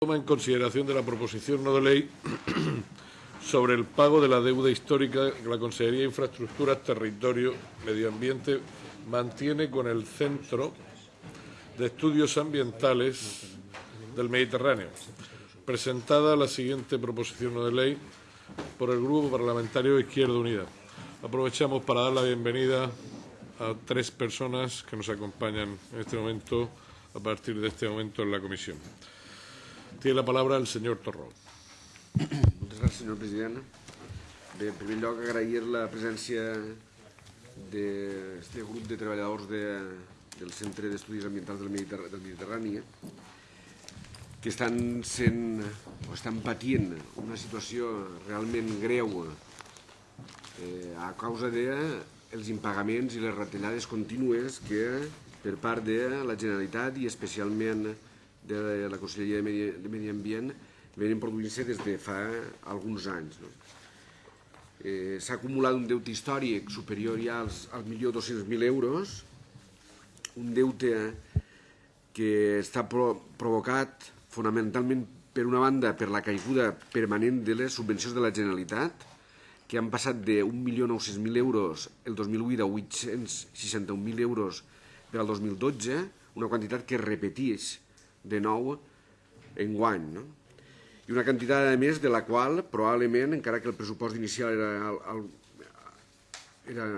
Toma en consideración de la proposición no de ley sobre el pago de la deuda histórica que la Consejería de Infraestructuras, Territorio, Medio Ambiente mantiene con el Centro de Estudios Ambientales del Mediterráneo. Presentada la siguiente proposición no de ley por el Grupo Parlamentario Izquierda Unida. Aprovechamos para dar la bienvenida a tres personas que nos acompañan en este momento, a partir de este momento en la comisión. Tiene la palabra el senyor Torró. Moltes gràcies, senyor president. Bé, en primer lloc, agrair la presència d'aquest grup de treballadors de, del Centre d'Estudis Ambientals del, Mediterr del Mediterrani que estan sent o estan patint una situació realment greu eh, a causa de els impagaments i les retallades contínues que per part de la Generalitat i especialment de la Conselleria de Medi, Ambient venen produint-se des de fa alguns anys. No? Eh, S'ha acumulat un deute històric superior ja als, als 1.200.000 euros, un deute que està pro provocat fonamentalment per una banda per la caiguda permanent de les subvencions de la Generalitat, que han passat de 1.900.000 euros el 2008 a 861.000 euros per al 2012, una quantitat que es repeteix de nou en guany. No? I una quantitat, a més, de la qual probablement, encara que el pressupost inicial era, el, el, era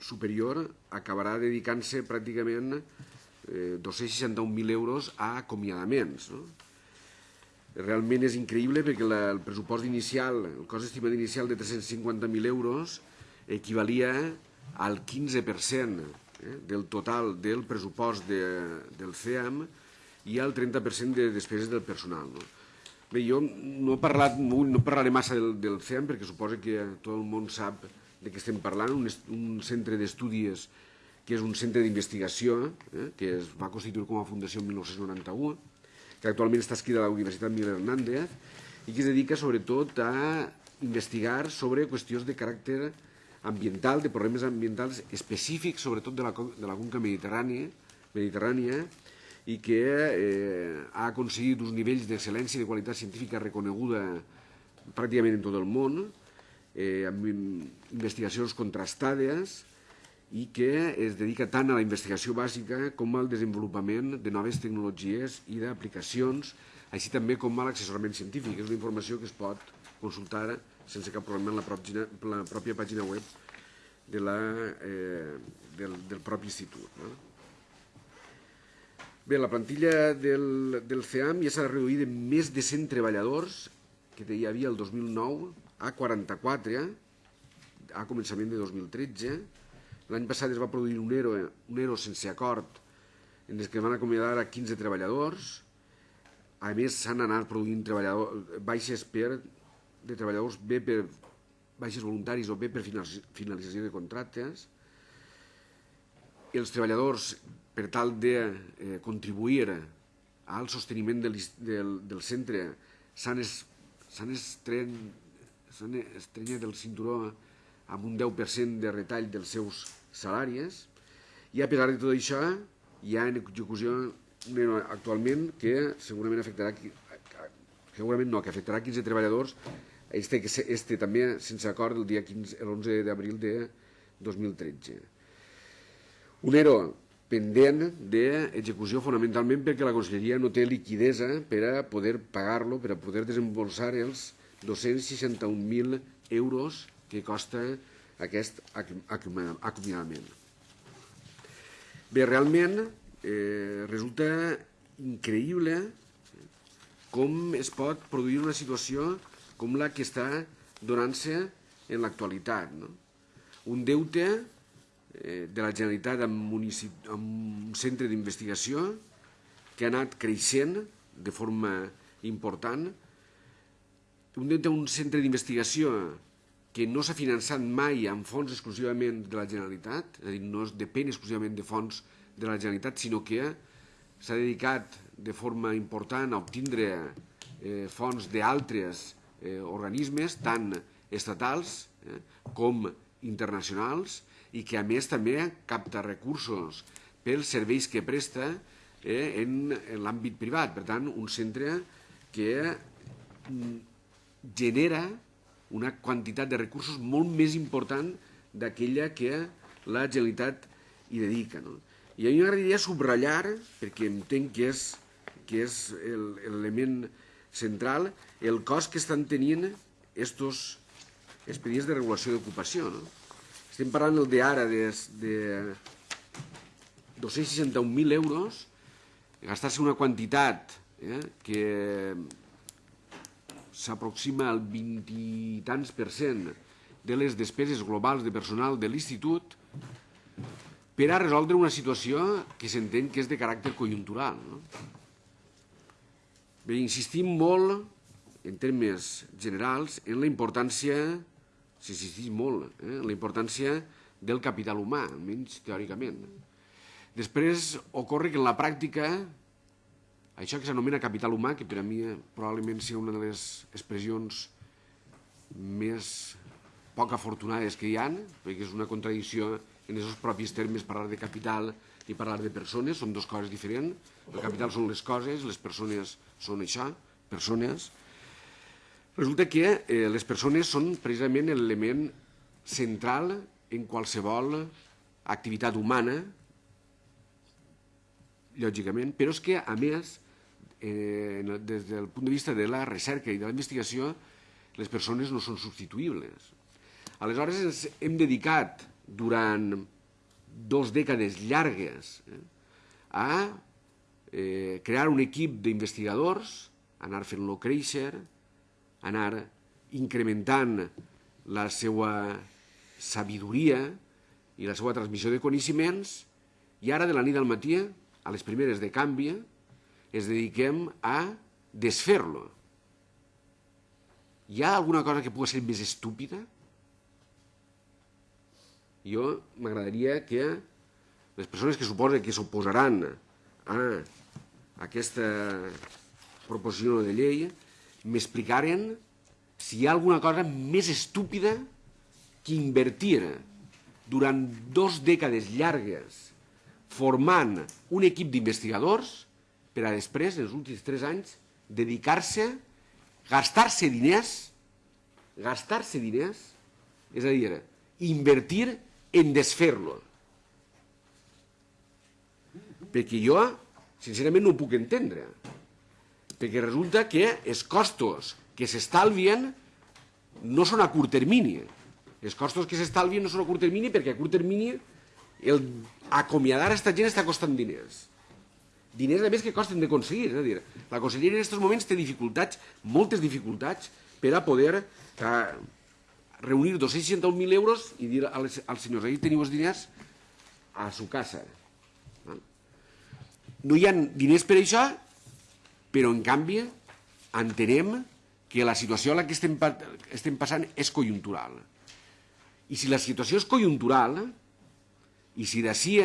superior, acabarà dedicant-se pràcticament eh, 261.000 euros a acomiadaments. No? Realment és increïble perquè la, el pressupost inicial, el cost estimat inicial de 350.000 euros equivalia al 15% eh, del total del pressupost de, del CEAM i el 30% de despeses del personal. No? Bé, jo no, he parlat, no parlaré massa del, del CEM perquè suposo que tot el món sap de què estem parlant, un, un centre d'estudis que és un centre d'investigació eh, que es va constituir com a fundació en 1991, que actualment està escrita a la Universitat Miguel Hernández i que es dedica sobretot a investigar sobre qüestions de caràcter ambiental, de problemes ambientals específics, sobretot de la, de la conca mediterrània, mediterrània i que eh, ha aconseguit uns nivells d'excel·lència i de qualitat científica reconeguda pràcticament en tot el món, eh, amb investigacions contrastades i que es dedica tant a la investigació bàsica com al desenvolupament de noves tecnologies i d'aplicacions, així també com a l'assessorament científic. És una informació que es pot consultar sense cap problema en la, pròpia, la pròpia pàgina web de la, eh, del, del propi institut. No? Bé, la plantilla del, del CEAM ja s'ha reduït en més de 100 treballadors que hi havia el 2009 a 44 a començament de 2013. L'any passat es va produir un ERO, un ERO sense acord en el que van acomiadar a 15 treballadors. A més, s'han anat produint baixes per, de treballadors bé per baixes voluntaris o bé per finalització de contractes. Els treballadors per tal de eh, contribuir al sosteniment del, del, del centre. S'han estrenyat el cinturó amb un 10% de retall dels seus salaris i a pesar de tot això hi ha en execució actualment que segurament afectarà segurament no, que afectarà 15 treballadors. Este, este també sense acord el dia 15, l'11 d'abril de 2013 un ERO pendent d'execució fonamentalment perquè la Conselleria no té liquidesa per a poder pagar-lo, per a poder desembolsar els 261.000 euros que costa aquest acomiadament. Bé, realment eh, resulta increïble com es pot produir una situació com la que està donant-se en l'actualitat. No? Un deute de la Generalitat amb, amb un centre d'investigació que ha anat creixent de forma important. Un, un centre d'investigació que no s'ha finançat mai amb fons exclusivament de la Generalitat, és a dir, no es depèn exclusivament de fons de la Generalitat, sinó que s'ha dedicat de forma important a obtindre eh, fons d'altres eh, organismes, tant estatals eh, com internacionals, i que a més també capta recursos pels serveis que presta eh, en, en l'àmbit privat. Per tant, un centre que mm, genera una quantitat de recursos molt més important d'aquella que la Generalitat hi dedica. No? I a mi m'agradaria subratllar, perquè entenc que és, que és l'element central, el cost que estan tenint estos expedients de regulació d'ocupació. No? Estem parlant el d'ara de, de 261.000 euros, gastar-se una quantitat eh, que s'aproxima al 20 i tants per cent de les despeses globals de personal de l'institut per a resoldre una situació que s'entén que és de caràcter conjuntural. No? Bé, insistim molt, en termes generals, en la importància, s'insisteix molt, eh, la importància del capital humà, almenys teòricament. Després ocorre que en la pràctica això que s'anomena capital humà, que per a mi probablement sigui una de les expressions més poc afortunades que hi han, perquè és una contradicció en aquests propis termes parlar de capital i parlar de persones, són dues coses diferents. El capital són les coses, les persones són això, persones. Resulta que eh, les persones són precisament l'element central en qualsevol activitat humana, lògicament, però és que, a més, eh, des del punt de vista de la recerca i de la investigació, les persones no són substituïbles. Aleshores ens hem dedicat durant dos dècades llargues eh, a eh, crear un equip d'investigadors, anar fent-lo créixer, anar incrementant la seva sabidoria i la seva transmissió de coneixements i ara de la nit al matí, a les primeres de canvi, es dediquem a desfer-lo. Hi ha alguna cosa que pugui ser més estúpida? Jo m'agradaria que les persones que suposen que s'oposaran a aquesta proposició de llei m'explicaren si hi ha alguna cosa més estúpida que invertir durant dos dècades llargues formant un equip d'investigadors per a després, en els últims tres anys, dedicar-se, gastar-se diners, gastar-se diners, és a dir, invertir en desfer-lo. Perquè jo, sincerament, no ho puc entendre. Perquè resulta que els costos que s'estalvien no són a curt termini. Els costos que s'estalvien no són a curt termini perquè a curt termini el acomiadar a aquesta gent està costant diners diners a més que costen d'aconseguir. És a dir, la conselleria en aquests moments té dificultats, moltes dificultats, per a poder eh, reunir 261.000 euros i dir als, als senyors, ahí teniu els diners a su casa. No hi ha diners per això, però en canvi entenem que la situació a la que estem, estem passant és conjuntural. I si la situació és conjuntural, i si d'ací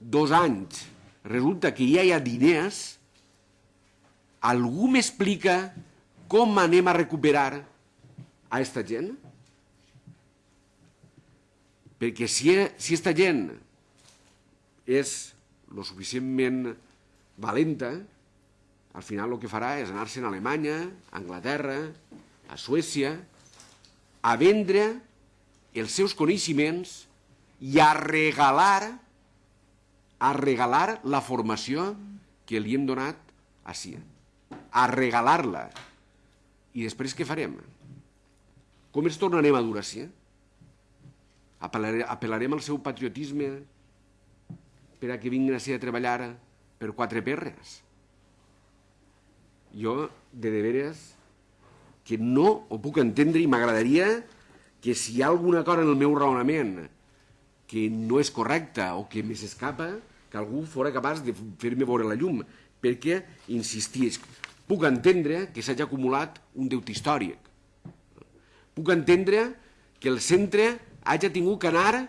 dos anys resulta que ja hi ha diners, algú m'explica com anem a recuperar a aquesta gent? Perquè si, si aquesta gent és lo suficientment valenta, al final el que farà és anar-se'n a Alemanya, a Anglaterra, a Suècia, a vendre els seus coneixements i a regalar a regalar la formació que li hem donat a CIA. A regalar-la. I després què farem? Com ens tornarem a dur a CIA? Apel·larem al seu patriotisme per a que vinguin a ser a treballar per quatre perres? Jo, de de veres, que no ho puc entendre i m'agradaria que si hi ha alguna cosa en el meu raonament que no és correcta o que més escapa, que algú fora capaç de fer-me veure la llum, perquè, insistís, puc entendre que s'hagi acumulat un deute històric. Puc entendre que el centre hagi tingut que anar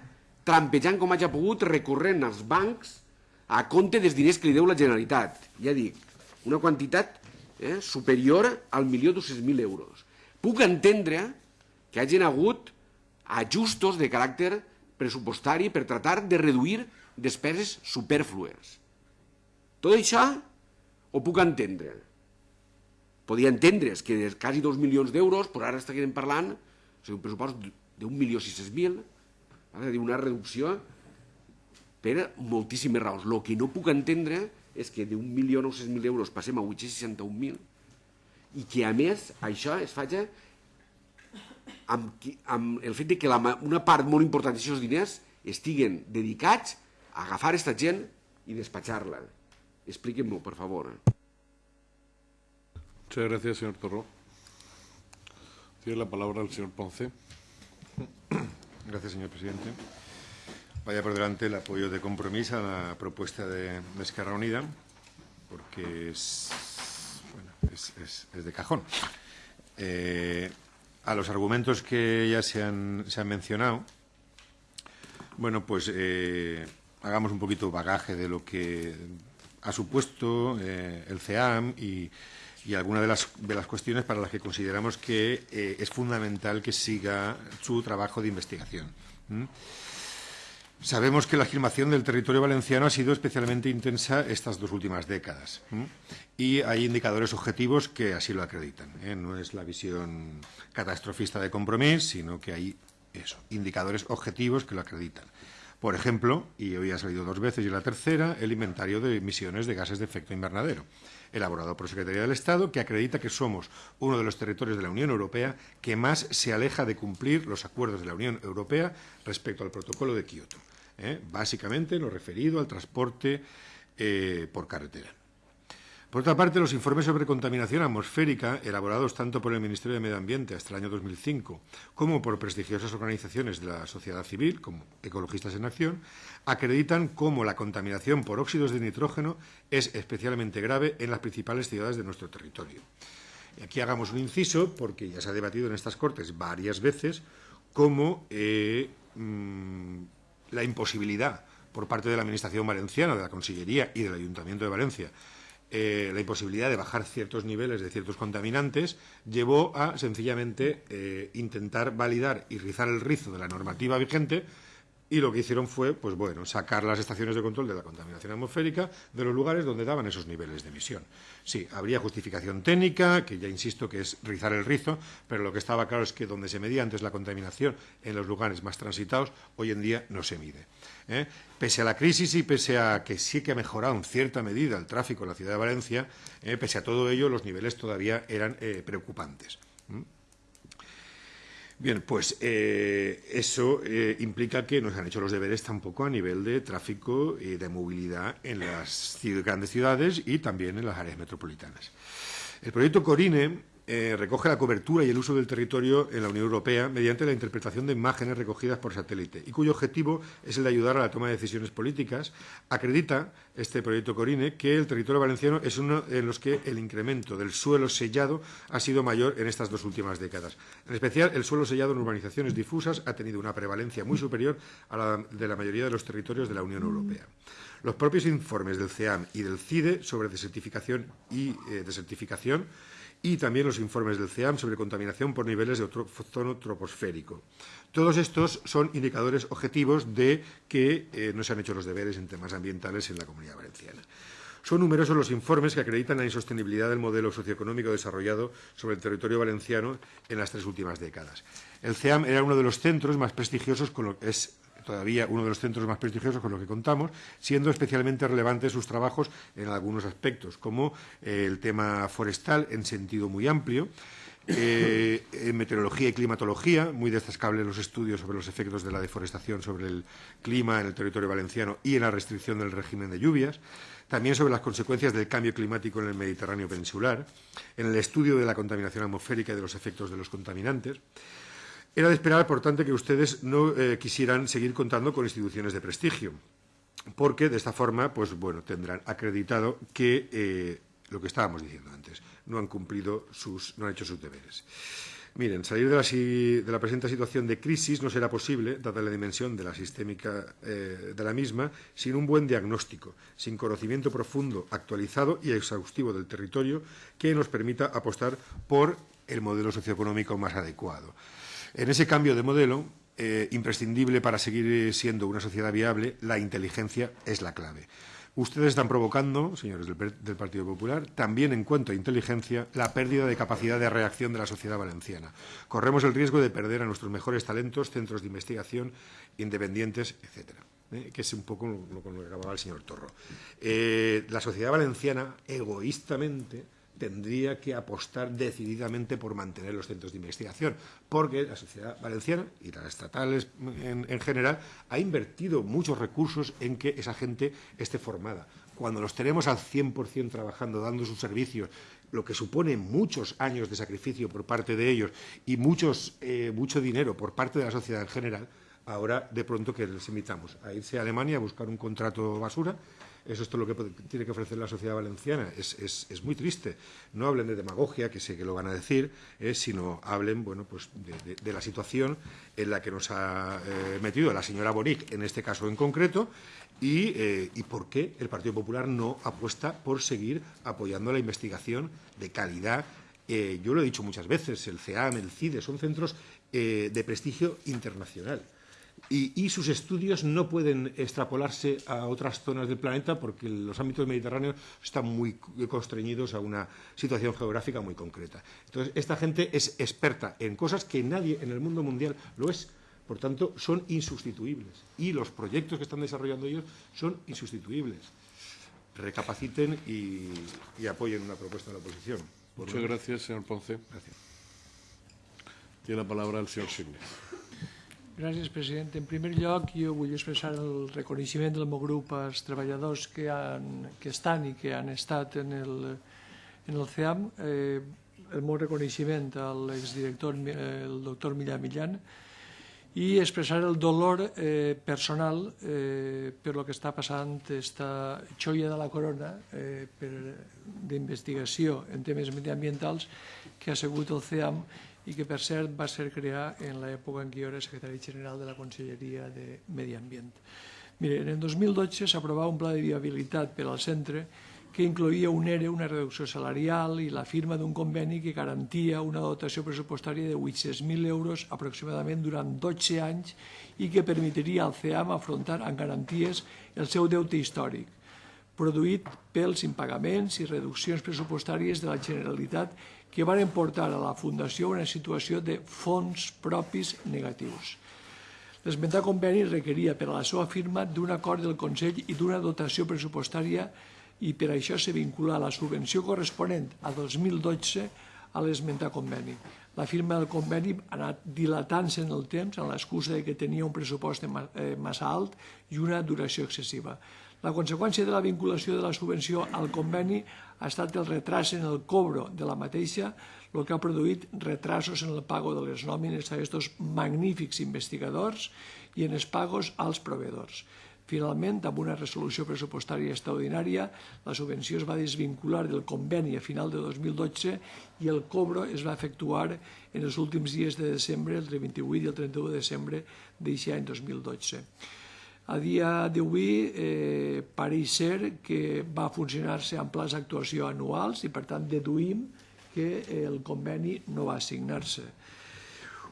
trampejant com hagi pogut, recorrent als bancs a compte dels diners que li deu la Generalitat. Ja dic, una quantitat eh, superior al milió mil euros. Puc entendre que hagin hagut ajustos de caràcter pressupostari per tratar de reduir despeses superflues. Tot això ho puc entendre. podia entendre's que de quasi 2 milions d'euros, però ara estaríem parlant o sigui, un pressupost d'un milió sis mil, una reducció per moltíssimes raons. El que no puc entendre és que d'un milió 900.000 euros passem a 861.000 i que a més això es faci amb, amb el fet de que la, una part molt important d'aquests diners estiguen dedicats a agafar aquesta gent i despatxar-la. Expliquem-m'ho, per favor. Muchas gracias, señor Torró. Tiene la palabra el señor Ponce. Gracias, señor presidente. Vaya por delante el apoyo de compromiso a la propuesta de, Esquerra Unida, porque es, bueno, es, de cajón. Eh, a los argumentos que ya se han, se han mencionado, bueno, pues eh, hagamos un poquito bagaje de lo que ha supuesto eh, el CEAM y, y algunas de las, de las cuestiones para las que consideramos que es fundamental que siga su trabajo de investigación. Sabemos que la afirmación del territorio valenciano ha sido especialmente intensa estas dos últimas décadas y hay indicadores objetivos que así lo acreditan. ¿eh? No es la visión catastrofista de compromiso, sino que hay eso, indicadores objetivos que lo acreditan. Por ejemplo, y hoy ha salido dos veces y la tercera, el inventario de emisiones de gases de efecto invernadero, elaborado por Secretaría del Estado, que acredita que somos uno de los territorios de la Unión Europea que más se aleja de cumplir los acuerdos de la Unión Europea respecto al protocolo de Kioto. ¿Eh? Básicamente lo referido al transporte eh, por carretera. Por otra parte, los informes sobre contaminación atmosférica, elaborados tanto por el Ministerio de Medio Ambiente hasta el año 2005 como por prestigiosas organizaciones de la sociedad civil, como Ecologistas en Acción, acreditan cómo la contaminación por óxidos de nitrógeno es especialmente grave en las principales ciudades de nuestro territorio. Y aquí hagamos un inciso, porque ya se ha debatido en estas Cortes varias veces, cómo eh, mmm, la imposibilidad por parte de la Administración valenciana, de la Consellería y del Ayuntamiento de Valencia eh, la imposibilidad de bajar ciertos niveles de ciertos contaminantes llevó a sencillamente eh, intentar validar y rizar el rizo de la normativa vigente y lo que hicieron fue, pues bueno, sacar las estaciones de control de la contaminación atmosférica de los lugares donde daban esos niveles de emisión. Sí, habría justificación técnica, que ya insisto que es rizar el rizo, pero lo que estaba claro es que donde se medía antes la contaminación en los lugares más transitados, hoy en día no se mide. ¿eh? Pese a la crisis y pese a que sí que ha mejorado en cierta medida el tráfico en la ciudad de Valencia, ¿eh? pese a todo ello, los niveles todavía eran eh, preocupantes. Bien, pues eh, eso eh, implica que no se han hecho los deberes tampoco a nivel de tráfico y de movilidad en las grandes ciudades y también en las áreas metropolitanas. El proyecto Corine eh, recoge la cobertura y el uso del territorio en la Unión Europea mediante la interpretación de imágenes recogidas por satélite y cuyo objetivo es el de ayudar a la toma de decisiones políticas. Acredita este proyecto Corine que el territorio valenciano es uno en los que el incremento del suelo sellado ha sido mayor en estas dos últimas décadas. En especial, el suelo sellado en urbanizaciones difusas ha tenido una prevalencia muy superior a la de la mayoría de los territorios de la Unión Europea. Los propios informes del CEAM y del CIDE sobre desertificación y eh, desertificación y también los informes del CEAM sobre contaminación por niveles de ozono troposférico. Todos estos son indicadores objetivos de que eh, no se han hecho los deberes en temas ambientales en la Comunidad Valenciana. Son numerosos los informes que acreditan la insostenibilidad del modelo socioeconómico desarrollado sobre el territorio valenciano en las tres últimas décadas. El CEAM era uno de los centros más prestigiosos con lo que es todavía uno de los centros más prestigiosos con los que contamos, siendo especialmente relevantes sus trabajos en algunos aspectos, como eh, el tema forestal en sentido muy amplio, eh, en meteorología y climatología, muy destacables los estudios sobre los efectos de la deforestación sobre el clima en el territorio valenciano y en la restricción del régimen de lluvias, también sobre las consecuencias del cambio climático en el Mediterráneo peninsular, en el estudio de la contaminación atmosférica y de los efectos de los contaminantes. Era de esperar, por tanto, que ustedes no eh, quisieran seguir contando con instituciones de prestigio, porque de esta forma, pues bueno, tendrán acreditado que eh, lo que estábamos diciendo antes, no han cumplido sus, no han hecho sus deberes. Miren, salir de la, de la, presente situación de crisis no será posible, dada la dimensión de la sistémica eh, de la misma, sin un buen diagnóstico, sin conocimiento profundo, actualizado y exhaustivo del territorio que nos permita apostar por el modelo socioeconómico más adecuado. En ese cambio de modelo, eh, imprescindible para seguir siendo una sociedad viable, la inteligencia es la clave. Ustedes están provocando, señores del, Partido Popular, también en cuanto a inteligencia, la pérdida de capacidad de reacción de la sociedad valenciana. Corremos el riesgo de perder a nuestros mejores talentos, centros de investigación independientes, etcétera. ¿eh? que es un poco lo, lo que acababa el señor Torro. Eh, la sociedad valenciana, egoístamente, tendría que apostar decididamente por mantener los centros de investigación, porque la sociedad valenciana y las estatales en, en, general ha invertido muchos recursos en que esa gente esté formada. Cuando los tenemos al 100% trabajando, dando sus servicios, lo que supone muchos años de sacrificio por parte de ellos y muchos, eh, mucho dinero por parte de la sociedad en general, ahora de pronto que les invitamos a irse a Alemania a buscar un contrato basura eso es todo lo que tiene que ofrecer la sociedad valenciana. Es, es, es muy triste. No hablen de demagogia, que sé que lo van a decir, eh, sino hablen bueno, pues de, la situación en la que nos ha eh, metido la señora Boric, en este caso en concreto, y, eh, y por qué el Partido Popular no apuesta por seguir apoyando la investigación de calidad. Yo lo he dicho muchas veces, el CEAM, el CIDE, son centros de prestigio internacional y, y, sus estudios no pueden extrapolarse a otras zonas del planeta porque los ámbitos mediterráneos están muy constreñidos a una situación geográfica muy concreta. Entonces, esta gente es experta en cosas que nadie en el mundo mundial lo es. Por tanto, son insustituibles. Y los proyectos que están desarrollando ellos son insustituibles. Recapaciten y, y apoyen una propuesta de la oposición. Muchas gracias, señor Ponce. Gracias. Tiene la palabra el señor Signes. Gràcies, president. En primer lloc, jo vull expressar el reconeixement del meu grup als treballadors que, han, que estan i que han estat en el, en el CEAM, eh, el meu reconeixement a l'exdirector, el doctor Millán Millán, i expressar el dolor eh, personal eh, per lo que està passant esta xoia de la corona eh, d'investigació en temes mediambientals que ha sigut el CEAM i que, per cert, va ser creat en l'època en què jo era secretari general de la Conselleria de Medi Ambient. Mire, en el 2012 s'aprovava un pla de viabilitat per al centre que incloïa un ERE, una reducció salarial i la firma d'un conveni que garantia una dotació pressupostària de 800.000 euros aproximadament durant 12 anys i que permetria al CEAM afrontar amb garanties el seu deute històric, produït pels impagaments i reduccions pressupostàries de la Generalitat que van portar a la Fundació una situació de fons propis negatius. L'esmentat conveni requeria per a la seva firma d'un acord del Consell i d'una dotació pressupostària i per això se vincula la subvenció corresponent a 2012 a l'esmentat conveni. La firma del conveni ha anat dilatant-se en el temps amb l'excusa que tenia un pressupost eh, massa alt i una duració excessiva. La conseqüència de la vinculació de la subvenció al conveni ha estat el retras en el cobro de la mateixa, el que ha produït retrasos en el pago de les nòmines a aquests magnífics investigadors i en els pagos als proveedors. Finalment, amb una resolució pressupostària extraordinària, la subvenció es va desvincular del conveni a final de 2012 i el cobro es va efectuar en els últims dies de desembre, el 28 i el 31 de desembre d'aquest any 2012. A dia d'avui eh, pareix ser que va funcionar-se amb plans d'actuació anuals i per tant deduïm que el conveni no va assignar-se.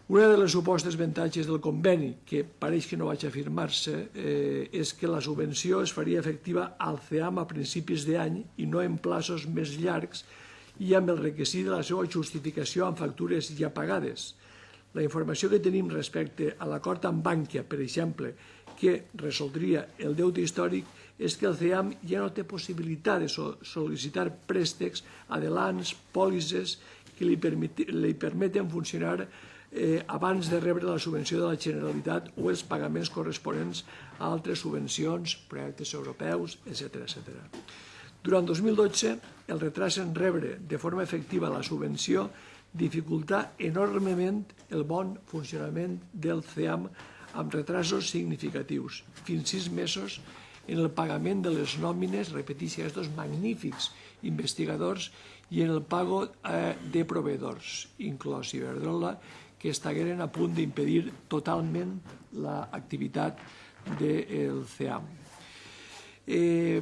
Una de les supostes avantatges del conveni, que pareix que no vaig afirmar-se, eh, és que la subvenció es faria efectiva al CEAM a principis d'any i no en plaços més llargs i amb el requisit de la seva justificació amb factures ja pagades. La informació que tenim respecte a l'acord amb Bànquia, per exemple, que resoldria el deute històric és que el CEAM ja no té possibilitat de sol·licitar préstecs, adelants, pòlisses que li, permeti, li permeten funcionar eh, abans de rebre la subvenció de la Generalitat o els pagaments corresponents a altres subvencions, projectes europeus, etc etc. Durant 2012, el retras en rebre de forma efectiva la subvenció dificultà enormement el bon funcionament del CEAM amb retrasos significatius, fins sis mesos en el pagament de les nòmines, repeteixo, aquests magnífics investigadors i en el pago eh, de proveedors, inclòs Iberdrola, que estagueren a punt d'impedir totalment l'activitat del CEAM. Eh,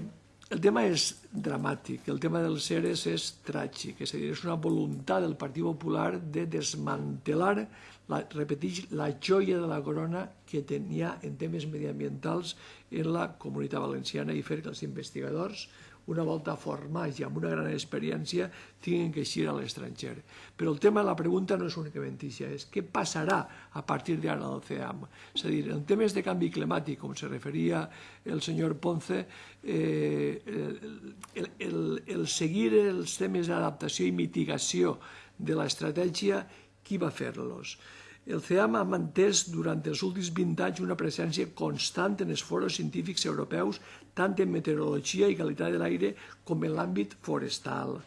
el tema és dramàtic, el tema dels CERES és tràgic, és a dir, és una voluntat del Partit Popular de desmantelar, la, repeteix, la joia de la corona que tenia en temes mediambientals en la comunitat valenciana i fer que els investigadors una volta formats i amb una gran experiència, tinguin que eixir a l'estranger. Però el tema de la pregunta no és únicament això, és què passarà a partir d'ara al CEAM. És a dir, en temes de canvi climàtic, com se referia el senyor Ponce, eh, el, el, el seguir els temes d'adaptació i mitigació de l'estratègia, qui va fer-los? El CEAM ha mantès durant els últims 20 anys una presència constant en els foros científics europeus, tant en meteorologia i qualitat de l'aire com en l'àmbit forestal.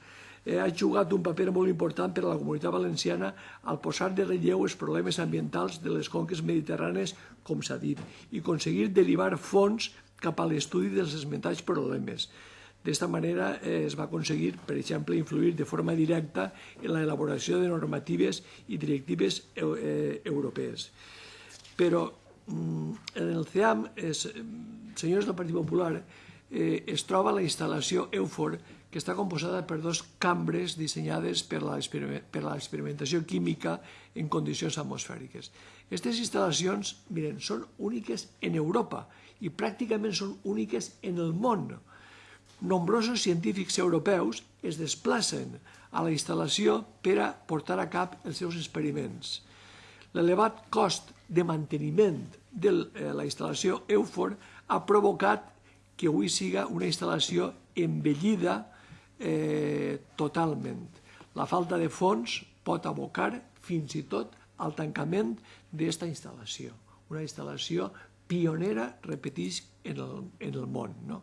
Eh, ha jugat un paper molt important per a la comunitat valenciana al posar de relleu els problemes ambientals de les conques mediterrànies, com s'ha dit, i aconseguir derivar fons cap a l'estudi dels esmentats problemes. D'esta manera eh, es va aconseguir, per exemple, influir de forma directa en la elaboració de normatives i directives eh, europees. Però mm, en el CEAM, senyors del Partit Popular, eh, es troba la instal·lació EUFOR, que està composada per dos cambres dissenyades per a l'experimentació química en condicions atmosfèriques. Aquestes instal·lacions, miren, són úniques en Europa i pràcticament són úniques en el món nombrosos científics europeus es desplacen a la instal·lació per a portar a cap els seus experiments. L'elevat cost de manteniment de eh, la instal·lació EUFOR ha provocat que avui siga una instal·lació envellida eh, totalment. La falta de fons pot abocar fins i tot al tancament d'aquesta instal·lació. Una instal·lació pionera, repetís, en el, en el món. No?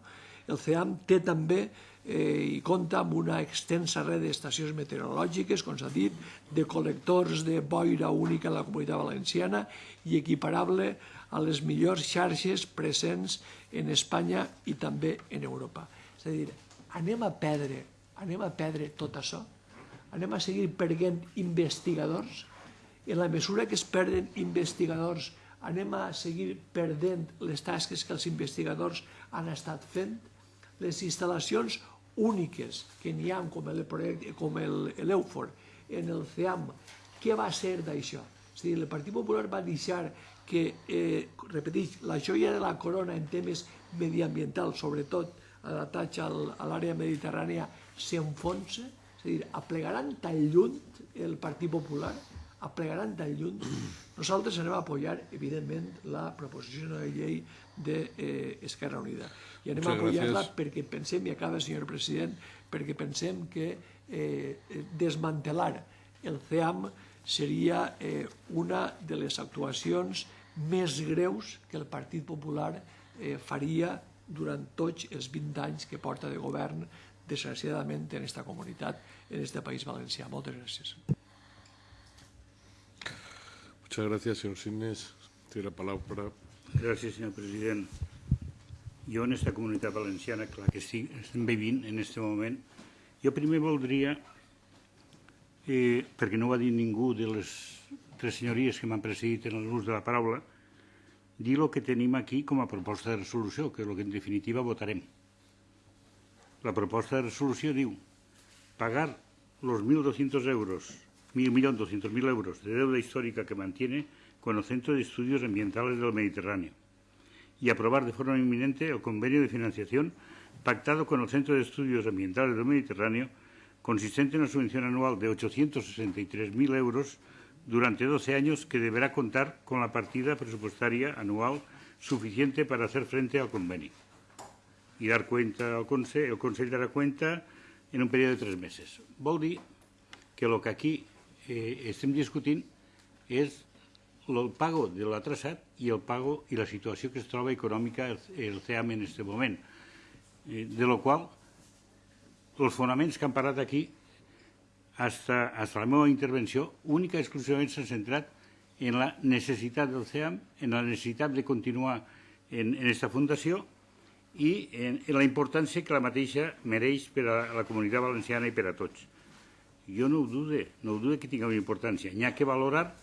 El CEAM té també eh, i compta amb una extensa red d'estacions meteorològiques, com s'ha dit, de col·lectors de boira única a la comunitat valenciana i equiparable a les millors xarxes presents en Espanya i també en Europa. És a dir, anem a perdre, anem a perdre tot això? Anem a seguir perdent investigadors? En la mesura que es perden investigadors, anem a seguir perdent les tasques que els investigadors han estat fent? Les instal·lacions úniques que n'hi ha com l'EUFOR en el CEAM, què va ser d'això? És a dir, el Partit Popular va deixar que, eh, repeteix, la joia de la corona en temes mediambientals, sobretot adaptats a l'àrea mediterrània, s'enfonsa? És a dir, aplegaran tan lluny el Partit Popular aplegaran tan lluny. Nosaltres anem a apoyar, evidentment, la proposició de llei d'Esquerra eh, Unida. I anem Muchas a apoyar-la perquè pensem, i acaba, senyor president, perquè pensem que eh, desmantelar el CEAM seria eh, una de les actuacions més greus que el Partit Popular eh, faria durant tots els 20 anys que porta de govern, desgraciadament, en aquesta comunitat, en aquest país valencià. Moltes gràcies. Muchas gracias, señor Sines. Tiene la palabra. Gràcies, senyor president. Jo en aquesta comunitat valenciana, clar que sí, estem vivint en aquest moment. Jo primer voldria, eh, perquè no ho ha dit ningú de les tres senyories que m'han precedit en l'ús de la paraula, dir el que tenim aquí com a proposta de resolució, que és el que en definitiva votarem. La proposta de resolució diu pagar los 1.200 euros 1.200.000 euros de deuda histórica que mantiene con el Centro de Estudios Ambientales del Mediterráneo y aprobar de forma inminente el convenio de financiación pactado con el Centro de Estudios Ambientales del Mediterráneo consistente en una subvención anual de 863.000 euros durante 12 años que deberá contar con la partida presupuestaria anual suficiente para hacer frente al convenio y dar cuenta al Consejo, el Consejo dará cuenta en un periodo de tres meses. Vol que el que aquí eh, estem discutint és el pago de la traçat i el pago i la situació que es troba econòmica el, el CEAM en aquest moment. Eh, de lo qual, els fonaments que han parlat aquí, hasta, hasta la meva intervenció, única i exclusivament s'ha centrat en la necessitat del CEAM, en la necessitat de continuar en aquesta fundació i en, en la importància que la mateixa mereix per a la comunitat valenciana i per a tots jo no ho dude, no ho dude que tinga una importància. N'hi ha que valorar,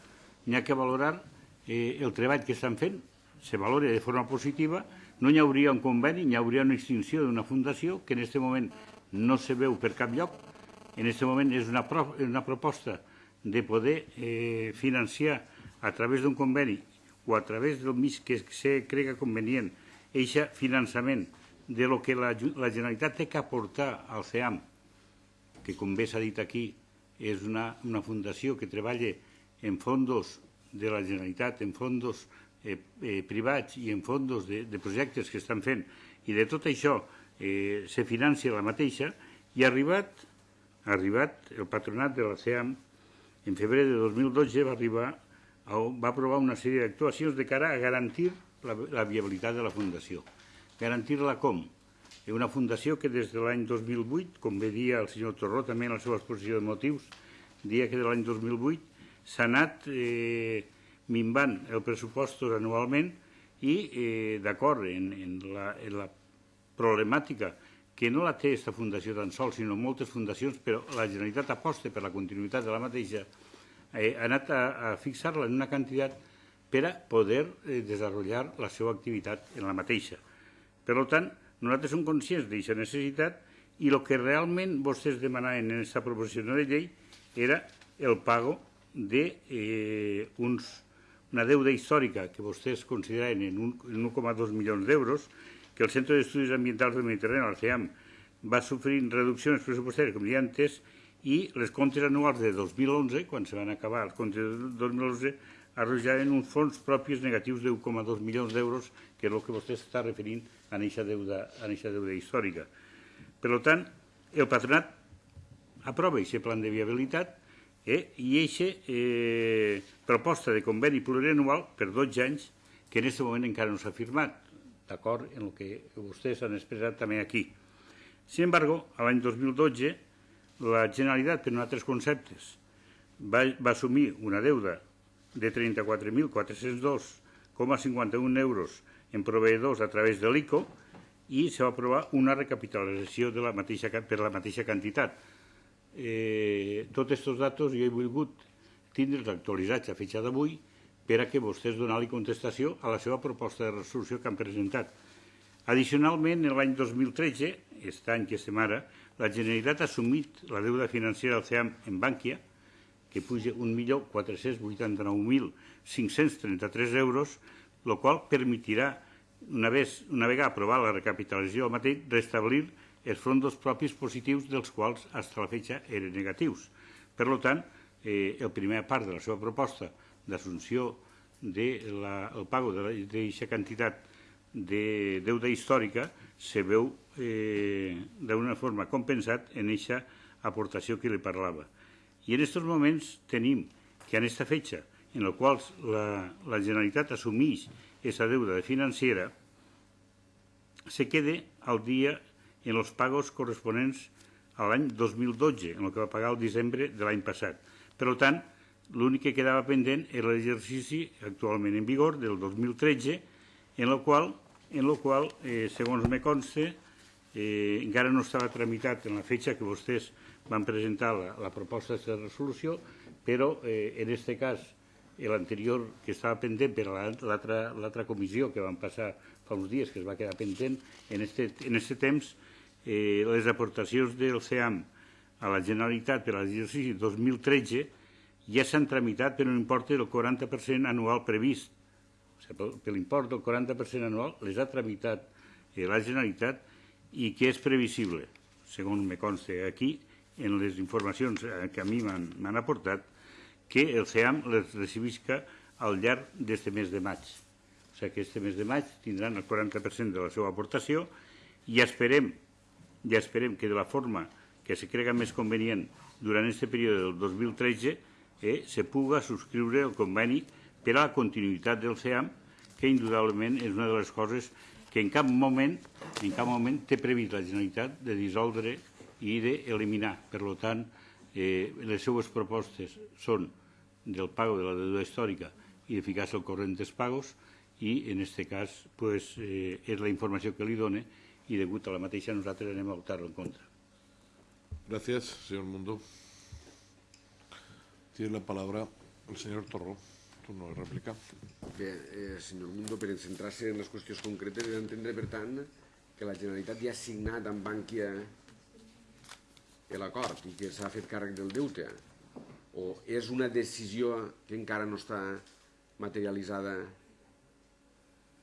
n'hi ha que valorar eh, el treball que estan fent, se valora de forma positiva, no hi hauria un conveni, hi hauria una extinció d'una fundació que en aquest moment no se veu per cap lloc. En aquest moment és una, pro, una proposta de poder eh, financiar a través d'un conveni o a través del mig que se crega convenient aquest finançament de lo que la, la Generalitat té que aportar al CEAM, que com bé s'ha dit aquí, és una, una fundació que treballa en fondos de la Generalitat, en fondos eh, eh, privats i en fondos de, de projectes que estan fent, i de tot això eh, se financia la mateixa, i ha arribat, ha arribat el patronat de la CEAM, en febrer de 2012 va arribar va aprovar una sèrie d'actuacions de cara a garantir la, la viabilitat de la Fundació. Garantir-la com? Una fundació que des de l'any 2008, com bé dia el senyor Torró també en la seva exposició de motius, dia que de l'any 2008 s'ha anat eh, minvant el pressupost anualment i, eh, d'acord en, en, la, en la problemàtica que no la té aquesta fundació tan sols, sinó moltes fundacions, però la Generalitat aposta per la continuïtat de la mateixa, eh, ha anat a, a fixar-la en una quantitat per a poder eh, desenvolupar la seva activitat en la mateixa. Per tant, nosaltres som conscients d'aquesta necessitat i el que realment vostès demanaven en aquesta proposició de llei era el pago de eh, uns, una deuda històrica que vostès consideraven en 1,2 milions d'euros, que el Centre d'Estudis Ambientals del Mediterrani, el CEAM, va sofrir reduccions pressupostàries, com ja antes, i les comptes anuals de 2011, quan se van acabar els comptes de 2011, arrojaven uns fons propis negatius de 1,2 milions d'euros, que és el que vostè està referint a aquesta deuda, a aquesta deuda històrica. Per tant, el patronat aprova aquest plan de viabilitat eh, i aquesta eh, proposta de conveni plurianual per 12 anys, que en aquest moment encara no s'ha firmat, d'acord en el que vostès han expressat també aquí. Sin embargo, l'any 2012, la Generalitat, per altres conceptes, va, va assumir una deuda de 34.402,51 euros en proveïdors a través de l'ICO i se va aprovar una recapitalització de la mateixa, per la mateixa quantitat. Eh, tots aquests datos jo he volgut tindre'ls actualitzats a fetge d'avui per a que vostès donar-li contestació a la seva proposta de resolució que han presentat. Addicionalment, en l'any 2013, aquest any que estem ara, la Generalitat ha assumit la deuda financera del CEAM en Bànquia, que puja 1.489.533 euros, el qual permetirà, una, vez, una vegada aprovada la recapitalització del mateix, restablir els fondos propis positius dels quals fins a la fetge eren negatius. Per tant, eh, el primer part de la seva proposta d'assumpció del de pago d'aquesta quantitat de deuda històrica se veu eh, d'una forma compensat en aquesta aportació que li parlava. I en aquests moments tenim que en aquesta fetge en la qual la, la Generalitat assumeix aquesta deuda de financera, se quede al dia en els pagos corresponents a l'any 2012, en el que va pagar el desembre de l'any passat. Per tant, l'únic que quedava pendent era l'exercici actualment en vigor del 2013, en el qual, en el qual eh, segons me consta, eh, encara no estava tramitat en la fetge que vostès van presentar la, la proposta de resolució, però eh, en aquest cas l'anterior que estava pendent per l'altra comissió que van passar fa uns dies, que es va quedar pendent, en este, en temps eh, les aportacions del CEAM a la Generalitat per a l'exercici 2013 ja s'han tramitat per un import del 40% anual previst. O per l'import del 40% anual les ha tramitat eh, la Generalitat i que és previsible, segons me consta aquí, en les informacions eh, que a mi m'han aportat, que el CEAM les recibisca al llarg d'aquest mes de maig. O sigui que aquest mes de maig tindran el 40% de la seva aportació i esperem, ja esperem que de la forma que se crega més convenient durant aquest període del 2013 eh, se puga subscriure el conveni per a la continuïtat del CEAM, que indudablement és una de les coses que en cap moment, en cap moment té previst la Generalitat de dissoldre i d'eliminar. Per tant, eh, les seues propostes són del pago de la deuda històrica i de ficar-se al corrent dels pagos i en aquest cas pues, eh, és la informació que li dona i degut a la mateixa nosaltres anem a votar en contra. Gracias, señor Mundo. Tiene la palabra el señor Torró. turno de réplica. Bé, eh, senyor Mundo, per centrar-se en les qüestions concretes, he d'entendre, per tant, que la Generalitat ja ha signat amb Bànquia l'acord i que s'ha fet càrrec del deute, o és una decisió que encara no està materialitzada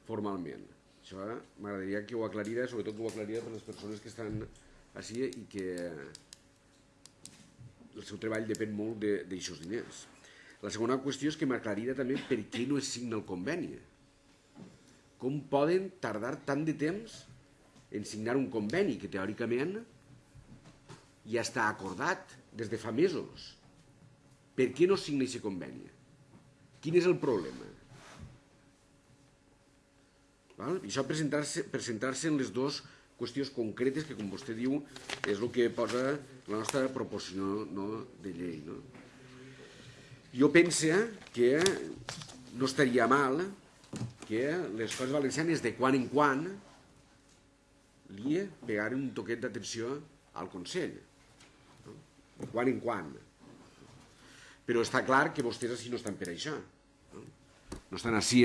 formalment. Això m'agradaria que ho aclarira, sobretot que ho aclarira per les persones que estan així i que el seu treball depèn molt d'aixòs diners. La segona qüestió és que m'aclarira també per què no es signa el conveni. Com poden tardar tant de temps en signar un conveni que teòricament ja està acordat des de fa mesos? Per què no signa aquest conveni? Quin és el problema? Val? I això per centrar-se centrar en les dues qüestions concretes que, com vostè diu, és el que posa la nostra proposició no, de llei. No? Jo pense que no estaria mal que les coses valencianes de quan en quan li pegaren un toquet d'atenció al Consell. No? De quan en quan. Però està clar que vostès així no estan per això. No, estan així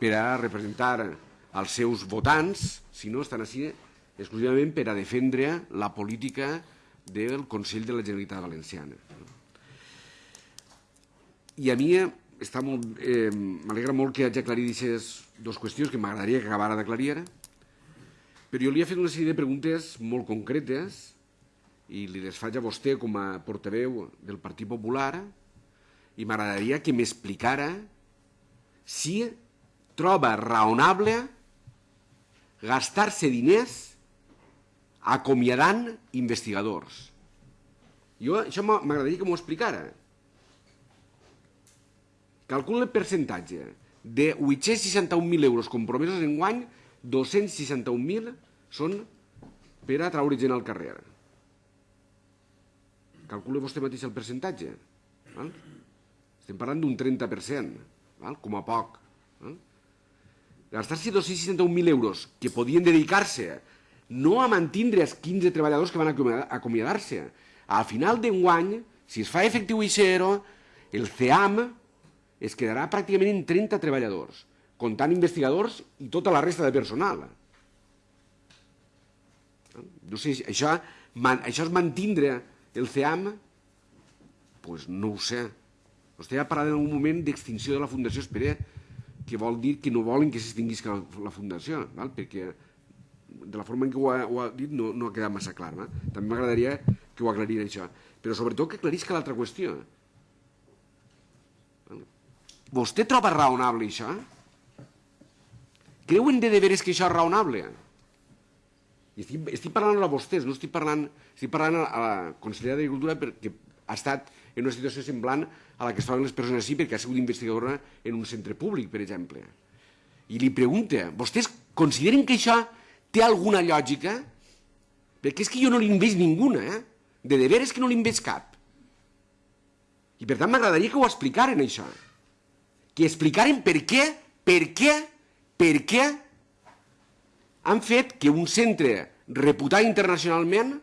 per a representar els seus votants, sinó estan així exclusivament per a defendre la política del Consell de la Generalitat Valenciana. I a mi està molt, eh, m'alegra molt que hagi aclarit aquestes dues qüestions que m'agradaria que acabara d'aclarir ara, però jo li he fet una sèrie de preguntes molt concretes i li les faig a vostè com a portaveu del Partit Popular i m'agradaria que m'explicara si troba raonable gastar-se diners acomiadant investigadors. Jo, això m'agradaria que m'ho explicara. Calcula el percentatge. De 861.000 euros compromesos en guany, 261.000 són per a traure gent al carrer. Calcula vostè mateix el percentatge. Val? Estem parlant d'un 30%, val? com a poc. Gastar-se 261.000 euros que podien dedicar-se no a mantindre els 15 treballadors que van acomiadar-se. Al final d'enguany, si es fa efectiu això, el CEAM es quedarà pràcticament en 30 treballadors, comptant investigadors i tota la resta de personal. No sé, això, això és mantindre el CEAM? Doncs pues no ho sé. Vostè ha parlat en un moment d'extinció de la Fundació Esperé, que vol dir que no volen que s'extinguisca la, Fundació, val? perquè de la forma en què ho ha, ho ha dit no, no ha quedat massa clar. Eh? També m'agradaria que ho aclarís això. Però sobretot que aclarisca l'altra qüestió. Vostè troba raonable això? Creuen de deberes que això és raonable? I estic, estic parlant a vostès, no estic parlant, estic parlant a la consellera d'Agricultura perquè ha estat en una situació semblant a la que estaven les persones així perquè ha sigut investigadora en un centre públic, per exemple. I li pregunta, vostès consideren que això té alguna lògica? Perquè és que jo no li veig ninguna, eh? De deberes que no li veig cap. I per tant m'agradaria que ho explicaren, això. Que explicaren per què, per què, per què han fet que un centre reputat internacionalment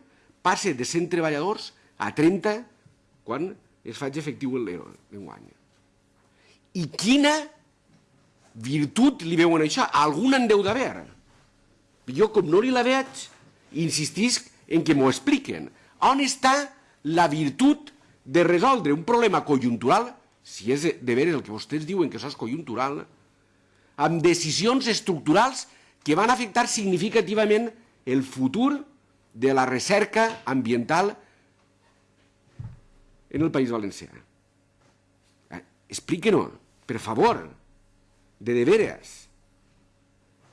passe de 100 treballadors a 30 quan es faig efectiu l'ERO d'enguany. I quina virtut li veuen això? Algun en deu d'haver. Jo, com no li la veig, insistisc en que m'ho expliquen. On està la virtut de resoldre un problema conjuntural, si és de veres el que vostès diuen que això és conjuntural, amb decisions estructurals que van afectar significativament el futur de la recerca ambiental en el País Valencià. Eh, expliquen-ho, per favor, de veres.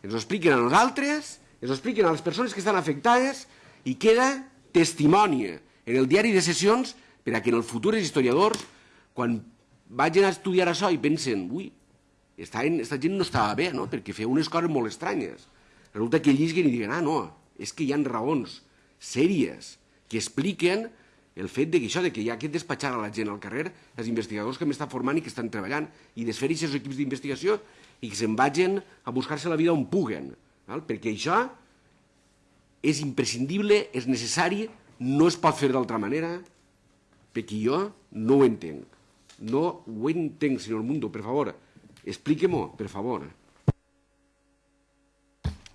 Ens ho expliquen a nosaltres ens ho expliquen a les persones que estan afectades i queda testimoni en el diari de sessions per a que en el futur els historiadors, quan vagin a estudiar això i pensen, ui, esta, esta gent no estava bé, no? perquè feia unes coses molt estranyes. Resulta que llisguen i diuen, ah, no, és que hi han raons sèries que expliquen el fet de que això, de que hi ha que despatxar a la gent al carrer, els investigadors que m'estan formant i que estan treballant, i desfer aquests equips d'investigació i que se'n vagin a buscar-se la vida on puguen. Val? Perquè això és imprescindible, és necessari, no es pot fer d'altra manera, perquè jo no ho entenc. No ho entenc, senyor Mundo, per favor. Explíquemo, per favor.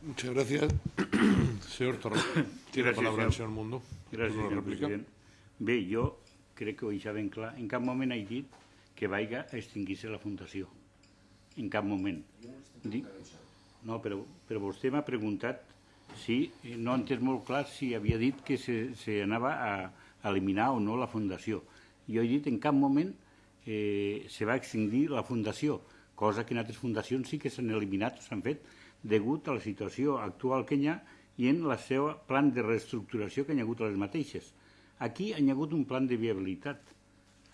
Muchas gracias. señor Torres, tiene Gràcies, palabra el señor Mundo. Gràcies, Una senyor rèplica. president. Bé, jo crec que ho deixa ben clar. En cap moment he dit que vaiga a extingir-se la Fundació. En cap moment. No, però, però vostè m'ha preguntat si, no ha entès molt clar si havia dit que se, se anava a eliminar o no la Fundació. Jo he dit en cap moment eh, se va extingir la Fundació, cosa que en altres fundacions sí que s'han eliminat o s'han fet degut a la situació actual que hi ha i en la seva plan de reestructuració que hi ha hagut a les mateixes. Aquí hi ha hagut un plan de viabilitat.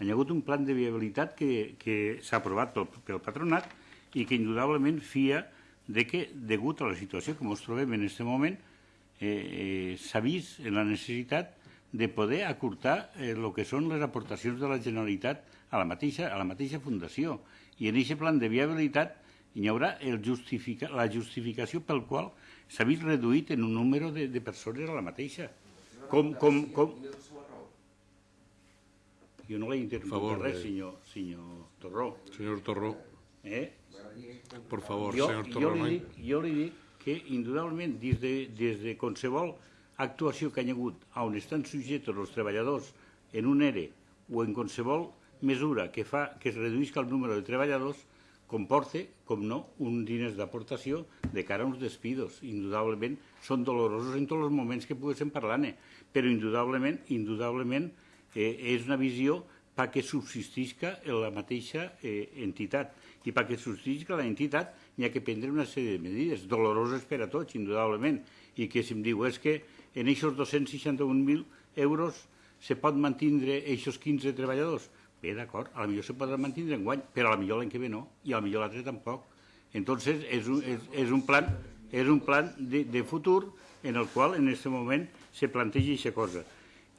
Hi ha hagut un plan de viabilitat que, que s'ha aprovat pel, pel patronat i que indudablement fia de que, degut a la situació que ens trobem en aquest moment, eh, eh, s'ha vist la necessitat de poder acurtar eh, el que són les aportacions de la Generalitat a la mateixa, a la mateixa fundació. I en aquest plan de viabilitat hi haurà el justifica, la justificació pel qual s'ha vist reduït en un número de, de persones a la mateixa. Com, com, com... Jo no l'he interromput Favor res, de- senyor, senyor Torró. Señor Torró, Eh? por favor, jo, jo, Torró. no li dic, jo li dic que, indudablement, des de, des de qualsevol actuació que hi ha hagut on estan subjectes els treballadors en un ERE o en qualsevol mesura que fa que es reduïsca el número de treballadors, comporte, com no, un diners d'aportació de cara a uns despidos. Indudablement, són dolorosos en tots els moments que poguéssim parlar-ne, però indudablement, indudablement eh, és una visió perquè subsistisca la mateixa eh, entitat. I perquè subsistisca la entitat hi ha que prendre una sèrie de medides, doloroses per a tots, indudablement, i que si em diu és que en aquests 261.000 euros se pot mantindre aquests 15 treballadors. Bé, d'acord, a la millor se podrà mantindre en guany, però a la millor l'any que ve no, i a la millor l'altre tampoc. Entonces, és un, és, és un plan, és un plan de, de futur en el qual en aquest moment se planteja aquesta cosa.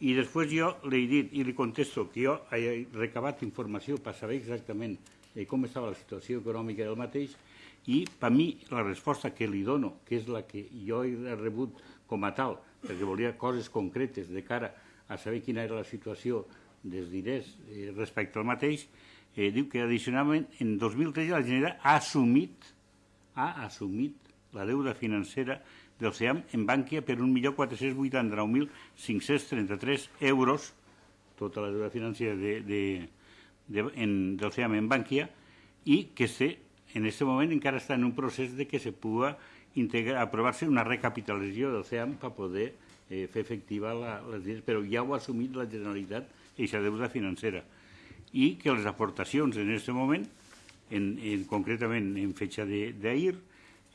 I després jo li he dit i li contesto que jo he recabat informació per saber exactament eh, com estava la situació econòmica del mateix i per mi la resposta que li dono, que és la que jo he rebut com a tal, perquè volia coses concretes de cara a saber quina era la situació dels diners eh, respecte al mateix, eh, diu que addicionalment en 2013 la Generalitat ha assumit ha assumit la deuda financera del SEAM en Bànquia per 1.489.533 euros, tota la deuda financera de, de, de, en, del SEAM en Bànquia, i que se, en aquest moment encara està en un procés de que se pugui aprovar-se una recapitalització del SEAM per poder eh, fer efectiva la, les diners, però ja ho ha assumit la Generalitat, aquesta deuda financera. I que les aportacions en aquest moment, en, en, concretament en fetge d'ahir,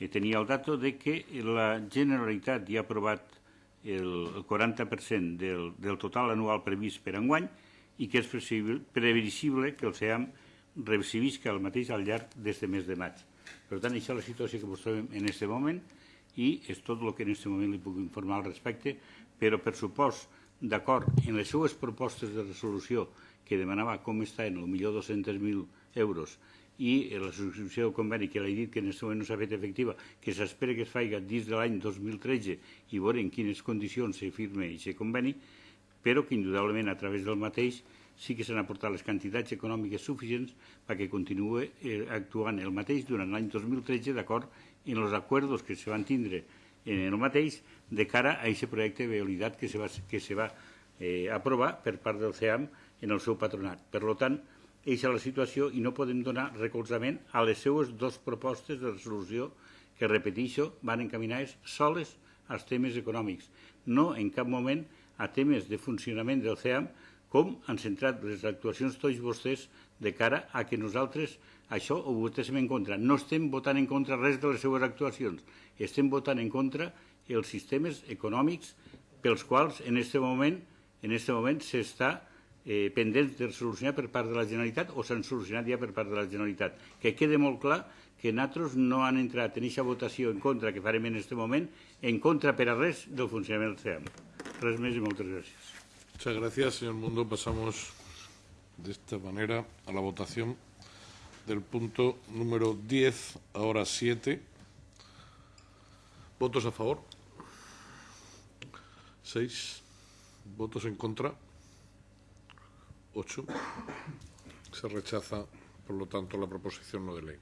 tenia el dato de que la Generalitat ja ha aprovat el, el 40% del, del total anual previst per enguany i que és previsible, previsible que el SEAM recibisca el mateix al llarg d'aquest mes de maig. Per tant, això és la situació que ens trobem en aquest moment i és tot el que en aquest moment li puc informar al respecte, però per supost, d'acord en les seues propostes de resolució que demanava com està en el millor 200.000 euros i la subscripció del conveni que l'he dit que en aquest moment no s'ha fet efectiva, que s'espera que es faci dins de l'any 2013 i veure en quines condicions se firma aquest conveni, però que indudablement a través del mateix sí que s'han aportat les quantitats econòmiques suficients perquè continuï eh, actuant el mateix durant l'any 2013 d'acord en els acords que se van tindre en el mateix de cara a aquest projecte de viabilitat que se va, que se va eh, aprovar per part del CEAM en el seu patronat. Per tant, eixa la situació i no podem donar recolzament a les seues dues propostes de resolució que, repeteixo, van encaminades soles als temes econòmics, no en cap moment a temes de funcionament del CEAM, com han centrat les actuacions tots vostès de cara a que nosaltres això ho votéssim en contra. No estem votant en contra res de les seues actuacions, estem votant en contra els sistemes econòmics pels quals en aquest moment en aquest moment s'està eh, pendents de solucionar per part de la Generalitat o s'han solucionat ja per part de la Generalitat. Que quede molt clar que nosaltres no han entrat en aquesta votació en contra que farem en aquest moment, en contra per a res del funcionament del CEAM. Res més i moltes gràcies. Muchas gracias, señor Mundo. Pasamos de esta manera a la votación del punto número 10, ahora 7. ¿Votos a favor? 6. ¿Votos en contra? 8. Se rechaza, por lo tanto, la proposición no de ley.